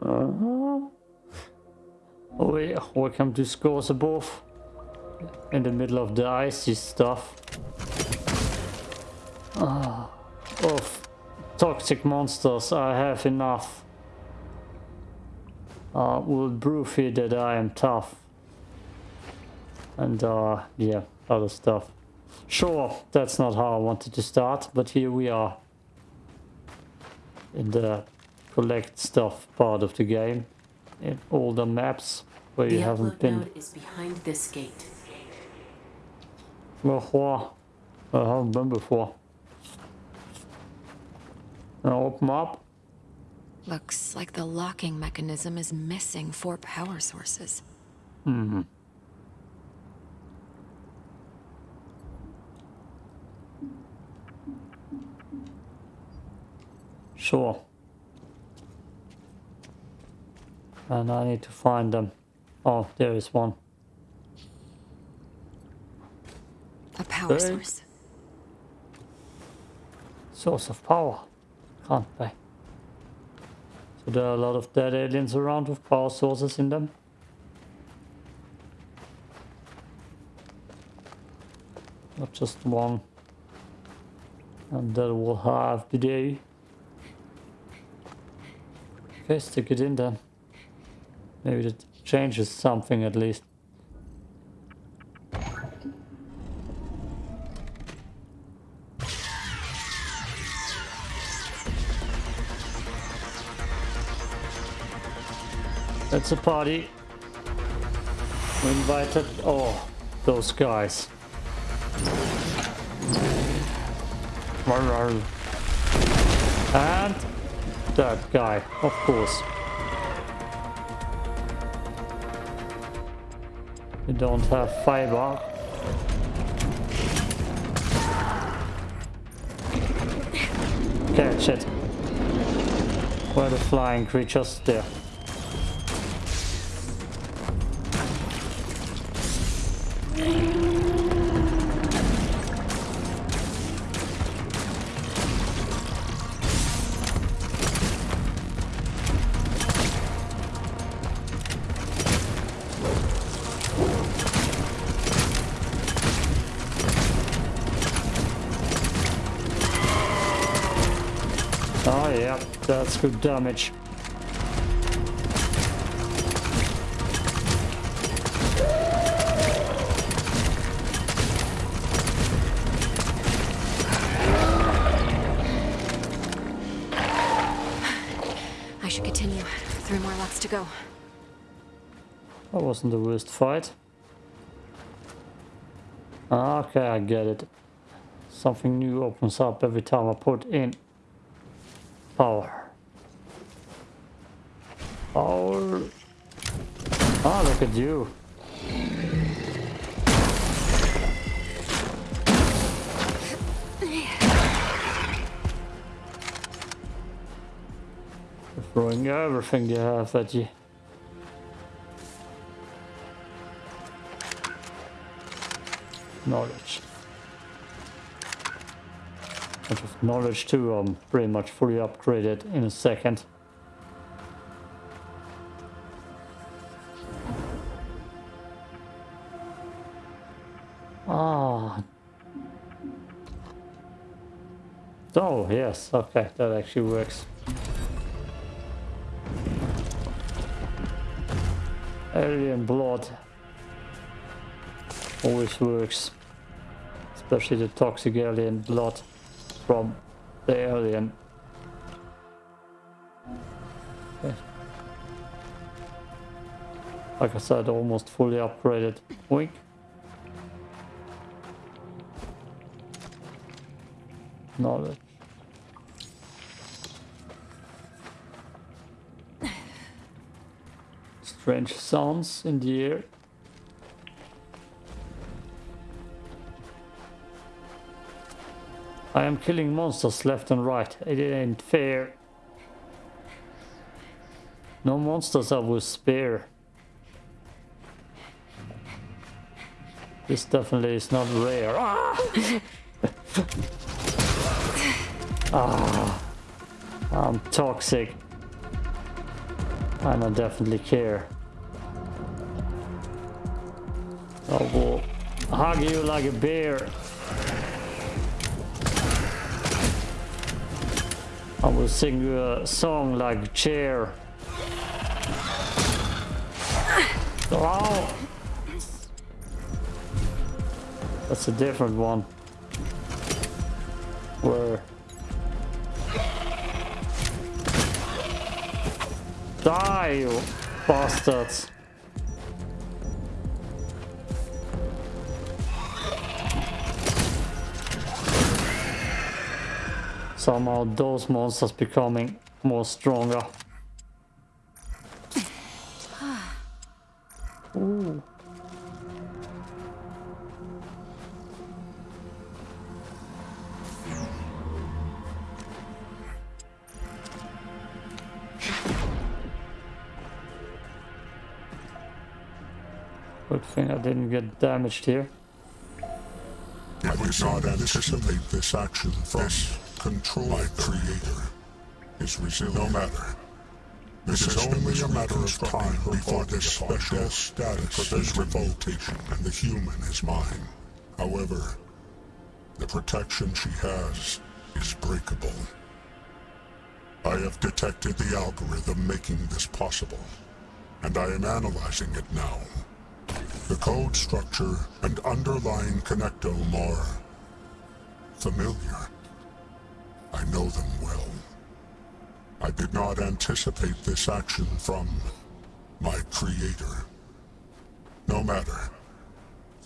Uh-huh. Oh yeah, welcome to Scars Above. In the middle of the icy stuff. Ah, of toxic monsters, I have enough. Uh, will prove here that I am tough. And uh, yeah, other stuff. Sure, that's not how I wanted to start, but here we are. In the collect stuff part of the game. In all the maps where The you haven't upload been. node is behind this gate. Before. I haven't been before. Now open up. Looks like the locking mechanism is missing four power sources. Mm hmm. Sure. And I need to find them. Oh, there is one. A power source. Source of power. Can't be. So there are a lot of dead aliens around with power sources in them. Not just one. And that will have to do. Okay, stick it in then. Maybe that changes something at least. It's a party. We invited oh those guys. And that guy, of course. You don't have fiber. Catch shit. Where the flying creatures? There. That's good damage. I should continue. Three more laps to go. That wasn't the worst fight. Ah, Okay, I get it. Something new opens up every time I put in power. Power. Ah, look at you. Throwing everything you have at you. knowledge. Of knowledge too, I'm pretty much fully upgraded in a second. Oh, yes, okay, that actually works. Alien blood always works. Especially the toxic alien blood from the alien. Okay. Like I said, almost fully upgraded. Wink. Knowledge. Strange sounds in the air. I am killing monsters left and right. It ain't fair. No monsters I will spare. This definitely is not rare. Ah! ah, I'm toxic. And I definitely care. I will hug you like a bear. I will sing you a song like a chair. Oh! That's a different one. Where... Die, you bastards! Somehow those monsters becoming more stronger. Ooh. Good thing I didn't get damaged here. I did not anticipate this action from this control my creator. Is resilient. No matter. This is only a matter of time before this special status is revoltation and the human is mine. However, the protection she has is breakable. I have detected the algorithm making this possible, and I am analyzing it now. The code structure and underlying connectome are familiar. I know them well. I did not anticipate this action from my creator. No matter.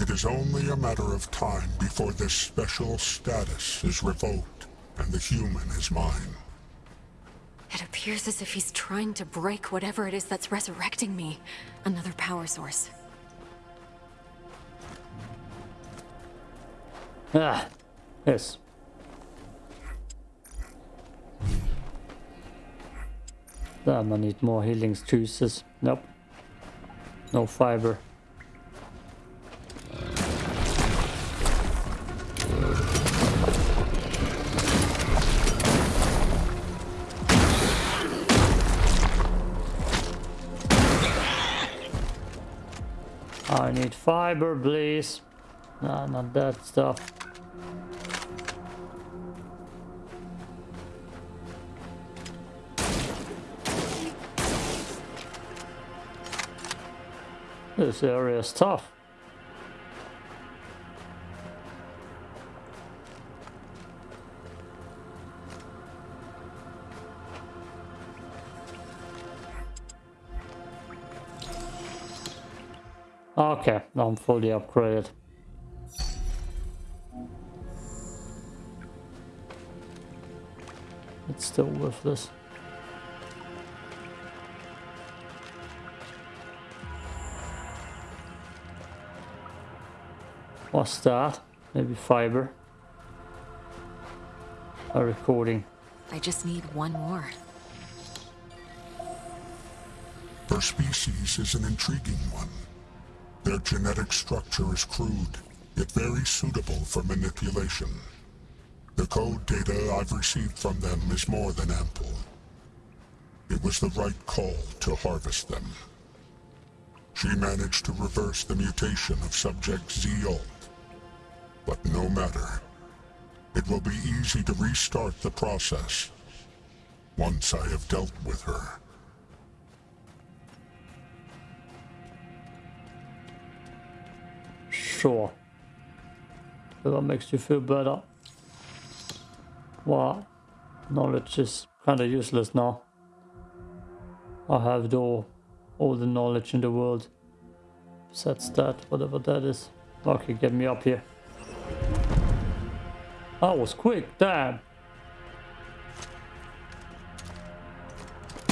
It is only a matter of time before this special status is revoked and the human is mine. It appears as if he's trying to break whatever it is that's resurrecting me. Another power source. Ah, yes. Damn, I need more healing juices. Nope. No fiber. I need fiber, please. No, not that stuff. This area is tough. Okay, now I'm fully upgraded. It's still worthless. What's that? Maybe fiber. A recording. I just need one more. Their species is an intriguing one. Their genetic structure is crude, yet very suitable for manipulation. The code data I've received from them is more than ample. It was the right call to harvest them. She managed to reverse the mutation of subject Z-Alt. But no matter. It will be easy to restart the process once I have dealt with her. Sure. That makes you feel better. Wow. Knowledge is kind of useless now. I have all, all the knowledge in the world. Besides that, whatever that is. Okay, get me up here. That was quick, damn.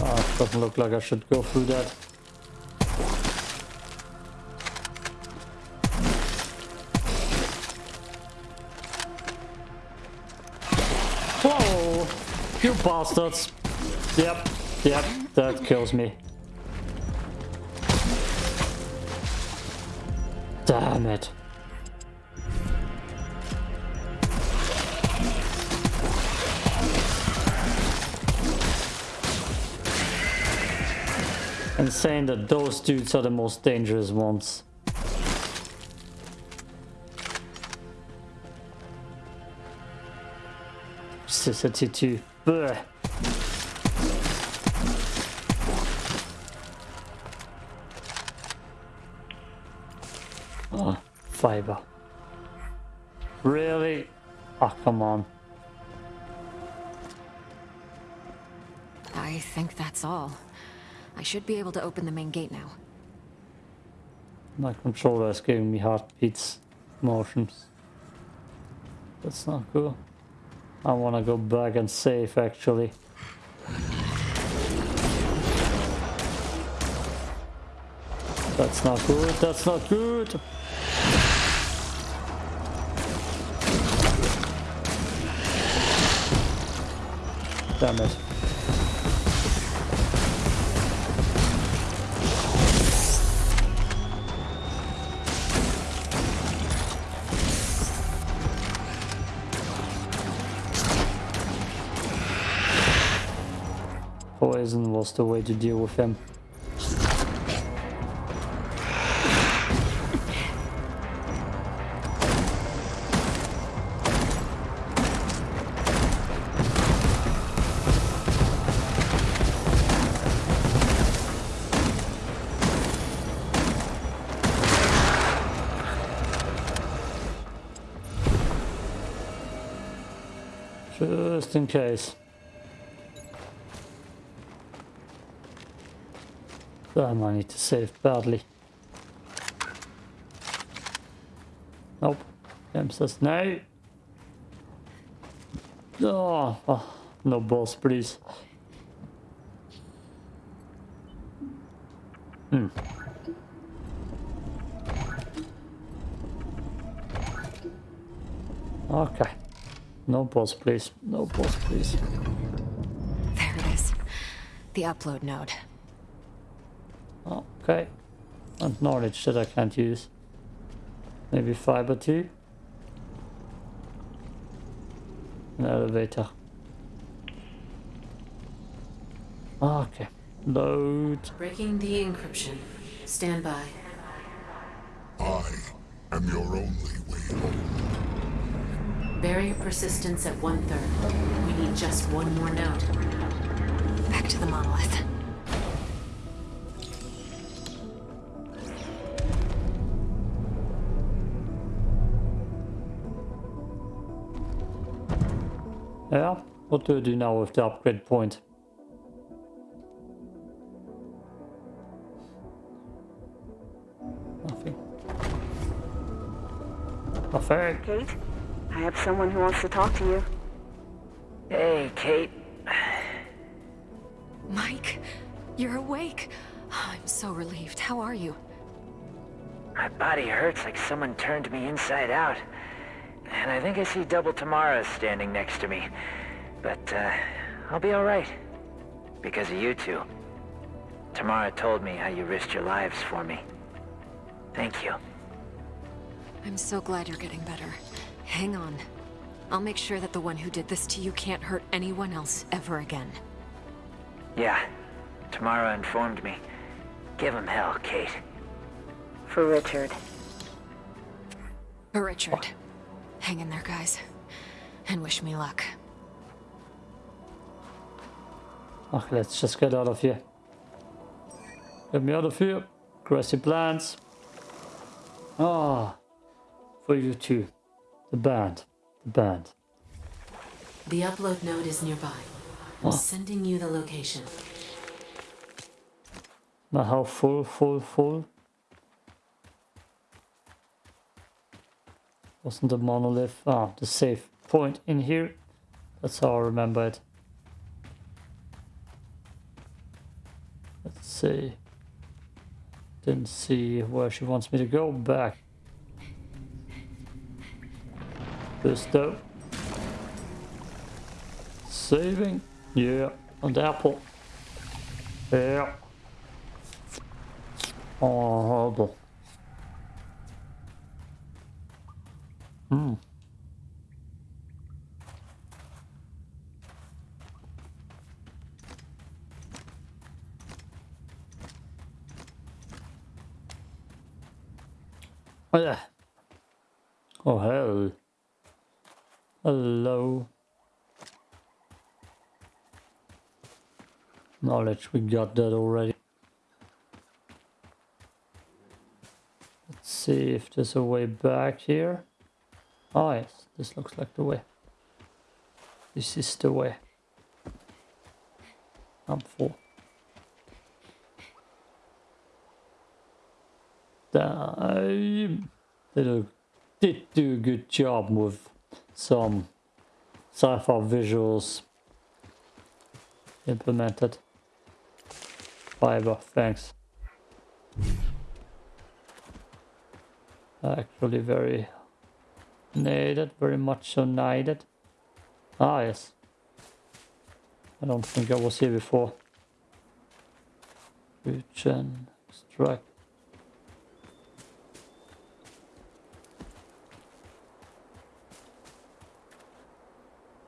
Ah, doesn't look like I should go through that. Whoa! You bastards! Yep, yep, that kills me. Damn it. And saying that those dudes are the most dangerous ones. Toxicity too. Blech. Oh, ah, fiber. Really? Oh, come on. I think that's all. I should be able to open the main gate now. My controller is giving me heartbeats motions. That's not cool. I want to go back and save actually. That's not good, that's not good. Damn it. Poison was the way to deal with him. Just in case. I need to save badly. Nope. Game says no. Oh, oh, no balls, please. Hmm. Okay. No balls, please. No balls, please. There it is. The upload node. Okay. And knowledge that I can't use. Maybe fiber too. An elevator. Ah, okay. Load. Breaking the encryption. Stand by. I am your only way home. Barrier persistence at one third. We need just one more node. Back to the monolith. Yeah. What do I do now with the upgrade point? Nothing. Nothing. Kate, I have someone who wants to talk to you. Hey, Kate. Mike, you're awake. Oh, I'm so relieved. How are you? My body hurts like someone turned me inside out. And I think I see Double Tamara standing next to me. But, uh, I'll be alright. Because of you two. Tamara told me how you risked your lives for me. Thank you. I'm so glad you're getting better. Hang on. I'll make sure that the one who did this to you can't hurt anyone else ever again. Yeah, Tamara informed me. Give him hell, Kate. For Richard. For Richard. Hang in there, guys. And wish me luck. Okay, let's just get out of here. Get me out of here. Grassy plants. Ah, for you too. The band. The band. The upload node is nearby. I'm Oh. sending you the location. Now how full, full, full? Wasn't the monolith? Ah, the safe point in here. That's how I remember it. Let's see. Didn't see where she wants me to go. Back. This though. Saving. Yeah. And apple. Yeah. Oh, horrible. Hmm. Oh, hell! Hello. Knowledge, we got that already. Let's see if there's a way back here. Oh yes, this looks like the way. This is the way. I'm full. Damn. They do, did do a good job with some sci-fi visuals implemented. Fiber, thanks. Actually very needed, very much so needed. Ah yes. I don't think I was here before. Regen, strike.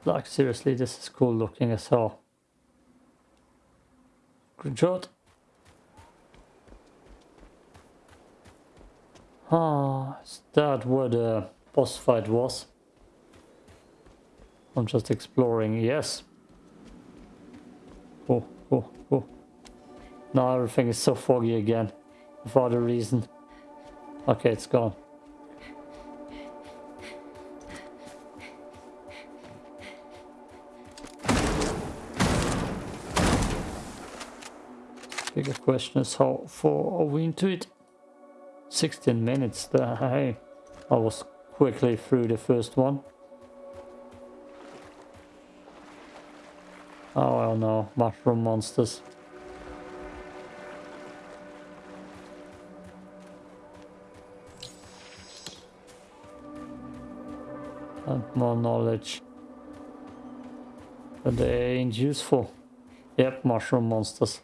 Like seriously, this is cool looking as hell. Good shot. Ah, is that where the boss fight was? I'm just exploring, yes. Oh, oh, oh. Now everything is so foggy again. For other reason. Okay, it's gone. Bigger question is how far are we into it? 16 minutes there, hey. I was quickly through the first one. Oh, well no, mushroom monsters. And more knowledge. But they ain't useful. Yep, mushroom monsters.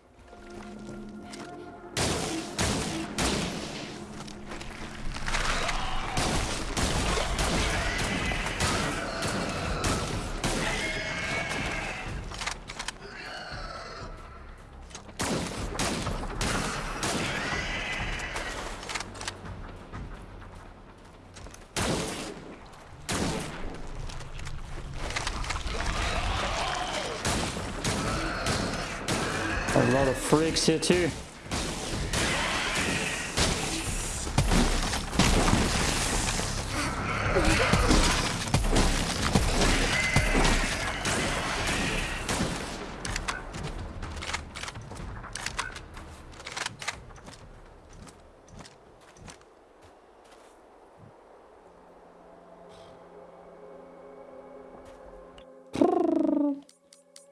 A lot of freaks here too.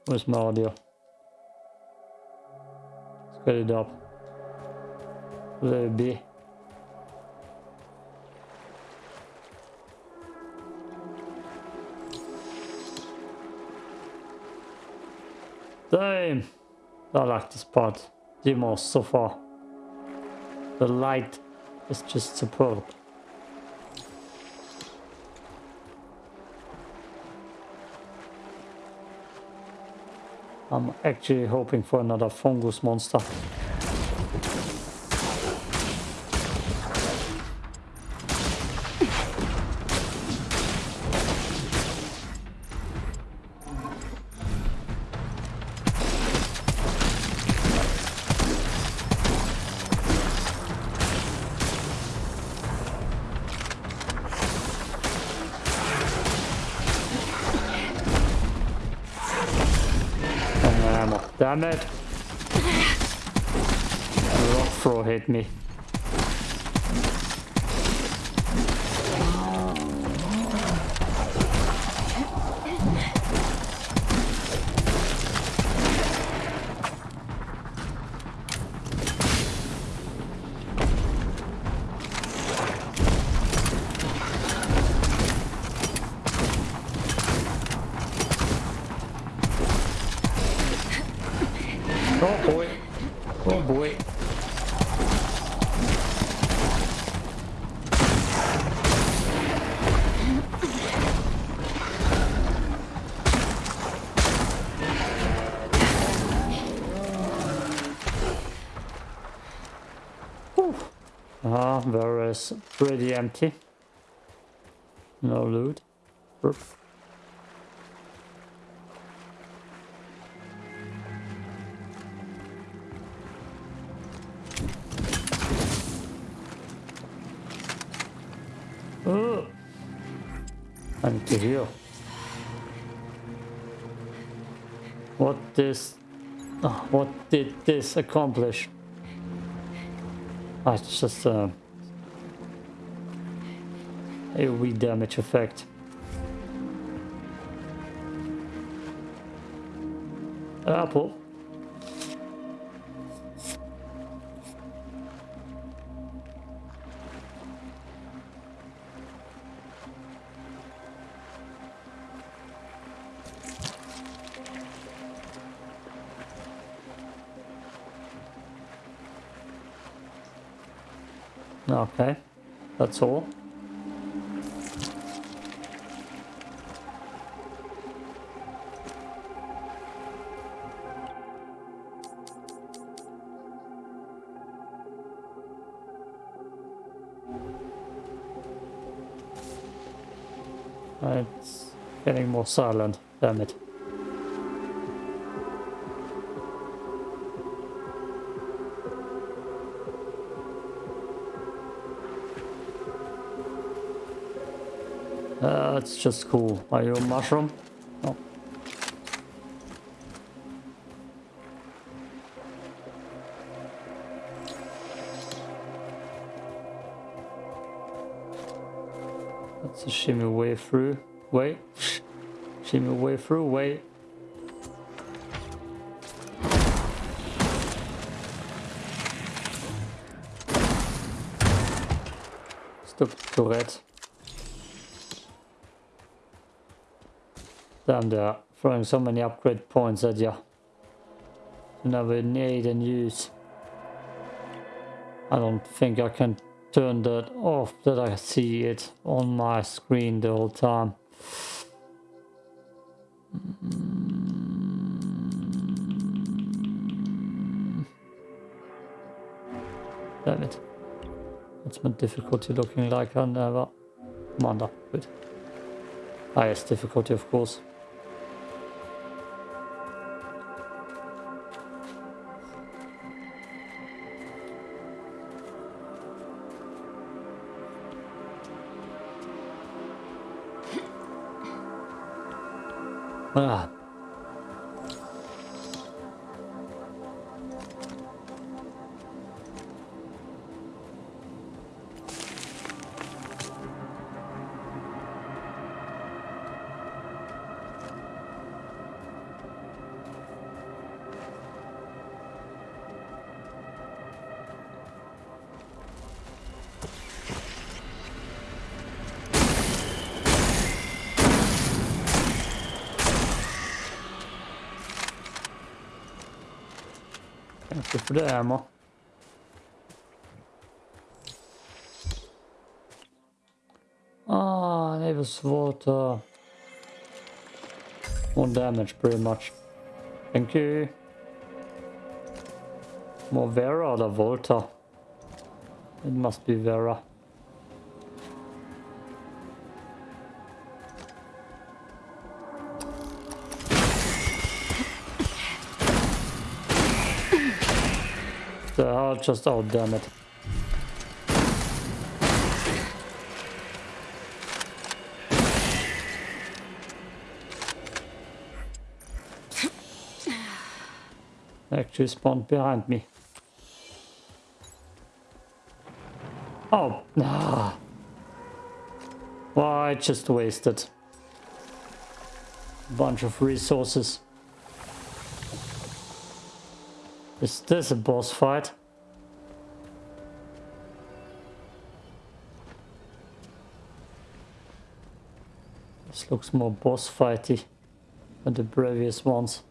Where's my audio? Get it up. Let it be. Damn! I like this part the most so far. The light is just superb. I'm actually hoping for another fungus monster. Ammo. Damn Oh boy. Oh boy. Ah, there is pretty empty. No loot. Heal. What this... oh, what did this accomplish? It's just uh, a AoE damage effect. Apple. Okay, that's all. It's getting more silent, damn it. It's just cool. Are you a mushroom? No. That's a shimmy way through. Wait. shimmy way through. Wait. Stop Tourette. Damn, they're throwing so many upgrade points at you. Never need and use. I don't think I can turn that off that I see it on my screen the whole time. Mm. Damn it. What's my difficulty looking like? I never... Commander, good. Ah, Highest difficulty, of course. Ah. For the ammo. Ah, was water. More damage, pretty much. Thank you. More Vera or the Volta? It must be Vera. Just, oh damn it. Actually spawned behind me. Oh, nah. Well, I just wasted a bunch of resources. Is this a boss fight? This looks more boss fighty than the previous ones.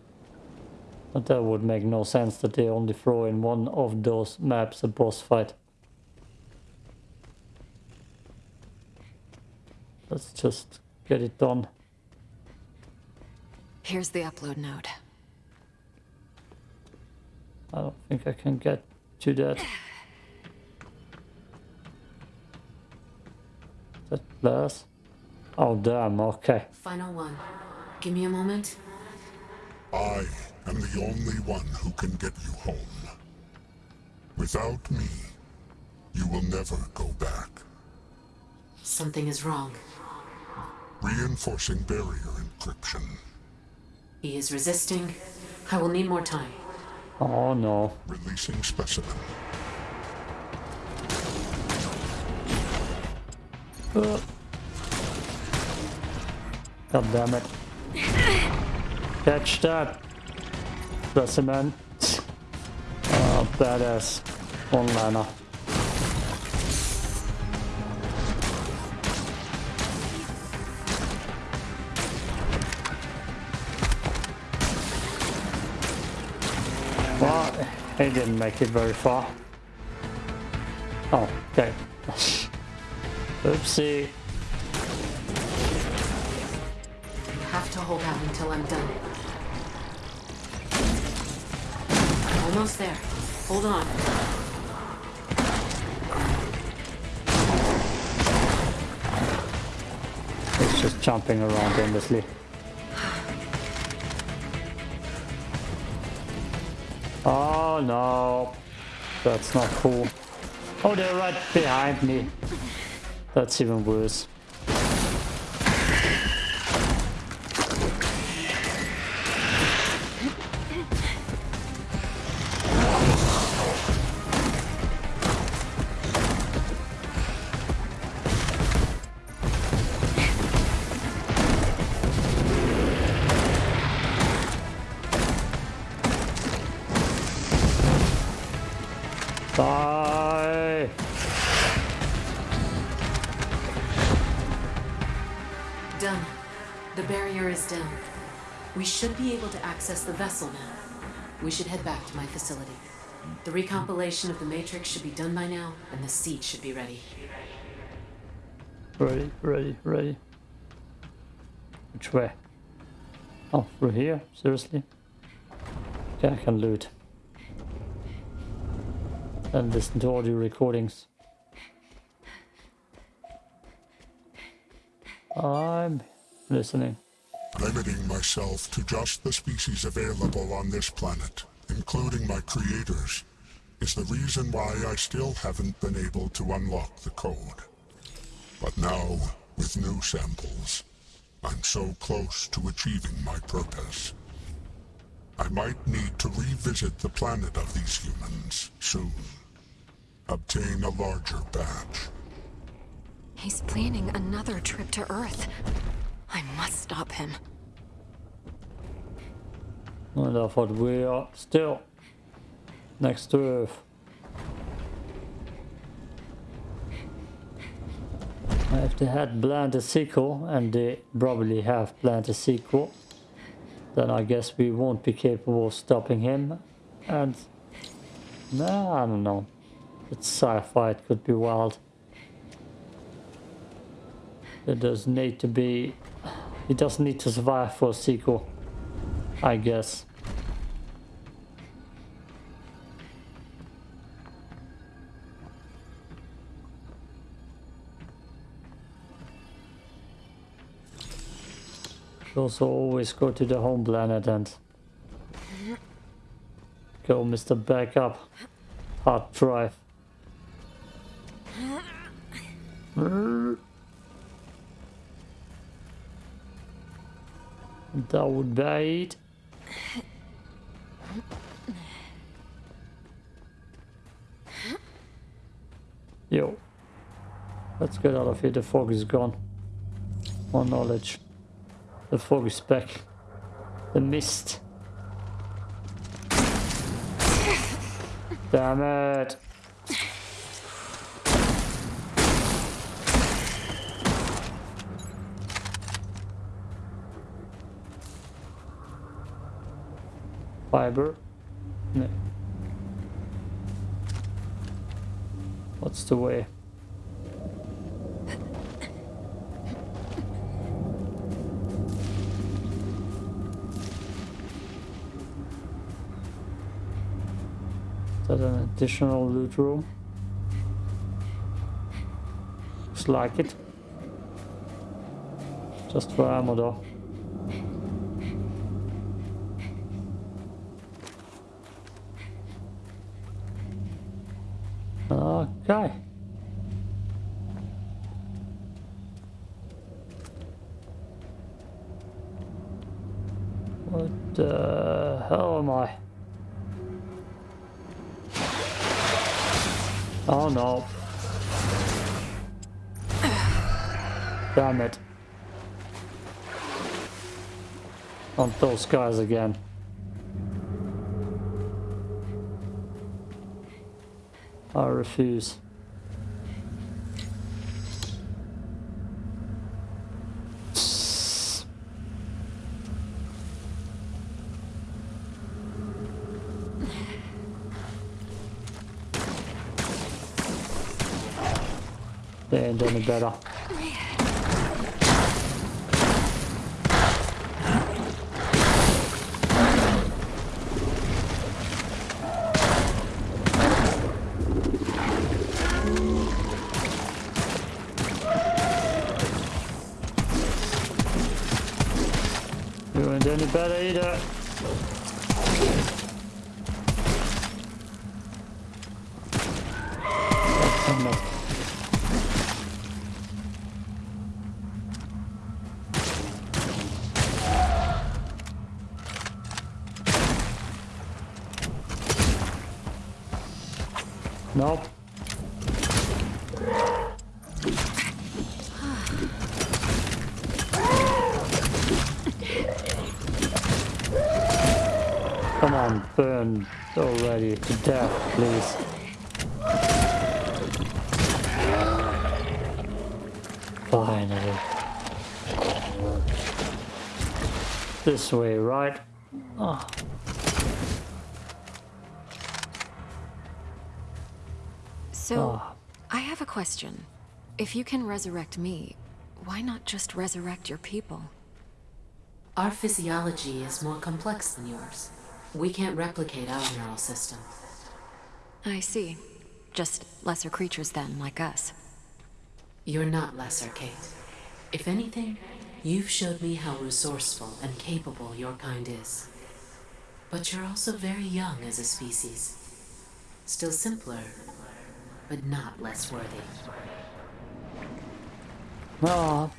But that would make no sense that they only throw in one of those maps a boss fight. Let's just get it done. Here's the upload node. I don't think I can get to that. less. Oh damn, okay. Final one. Give me a moment. I am the only one who can get you home. Without me, you will never go back. Something is wrong. Reinforcing barrier encryption. He is resisting. I will need more time. Oh no. Releasing specimen. Uh. God damn it. Catch that. Specimen. Oh, badass. One-liner. Well, he didn't make it very far. Oh, okay. Oopsie. Hold out until I'm done. Almost there. Hold on. It's just jumping around endlessly. Oh no. That's not cool. Oh, they're right behind me. That's even worse. Die! Done. The barrier is down. We should be able to access the vessel now. We should head back to my facility. The recompilation of the Matrix should be done by now, and the seed should be ready. Ready, ready, ready. Which way? Oh, through here? Seriously? Okay, I can loot. And listen to audio recordings. I'm listening. Limiting myself to just the species available on this planet, including my creators, is the reason why I still haven't been able to unlock the code. But now, with new samples, I'm so close to achieving my purpose. I might need to revisit the planet of these humans soon. Obtain a larger batch. He's planning another trip to Earth. I must stop him. And I thought we are still next to Earth. If they had planned a sequel, and they probably have planned a sequel, then I guess we won't be capable of stopping him. And, nah, I don't know. It's sci-fi, it could be wild. It does need to be... It doesn't need to survive for a sequel. I guess. Also always go to the home planet and go Mr. Backup hard drive. Uh, that would bait. Yo. Let's get out of here. The fog is gone. More knowledge. The fog is back. The mist. Damn it. Fiber. No. What's the way? Is that an additional loot room? Looks like it. Just for ammo though. Okay. What the hell am I? Oh no. Damn it. On those guys again. I refuse. They ain't any better. You ain't any Finally. This way, right? Oh. So, Ah. I have a question. If you can resurrect me, why not just resurrect your people? Our physiology is more complex than yours. We can't replicate our neural system. I see. Just lesser creatures then, like us. You're not lesser, Kate. If anything, you've showed me how resourceful and capable your kind is. But you're also very young as a species. Still simpler, but not less worthy. Ah.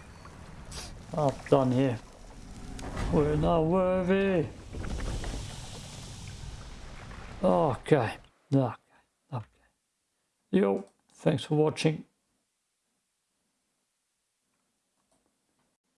I'm done here. We're not worthy. Okay. Okay. Okay. Yo, thanks for watching.